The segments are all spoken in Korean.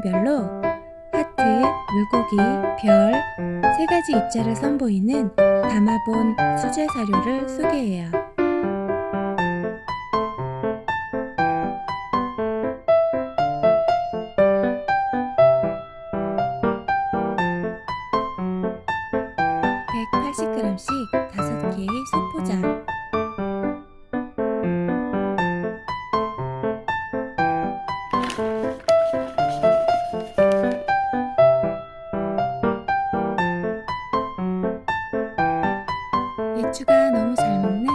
그림별로 하트, 물고기, 별, 세 가지 입자를 선보이는 담아본 수제 사료를 소개해요. 배추가 너무 잘 먹는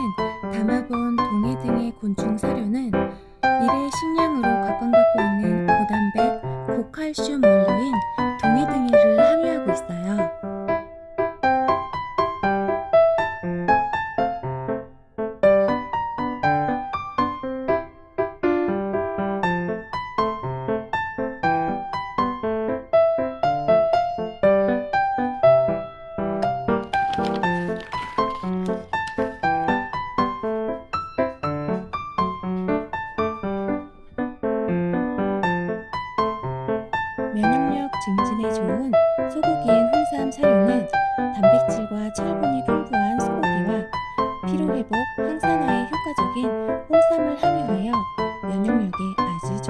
담아본 동해 등의 곤충 사료는 미래 식량으로 각광받고 있는 고단백, 고칼슘 원료인 동해등이를 함유하고 있어요. 면역 증진에 좋은 소고기엔 홍삼 사료는 단백질과 철분이 풍부한 소고기와 피로회복, 항산화에 효과적인 홍삼을 함유하여 면역력에 아주.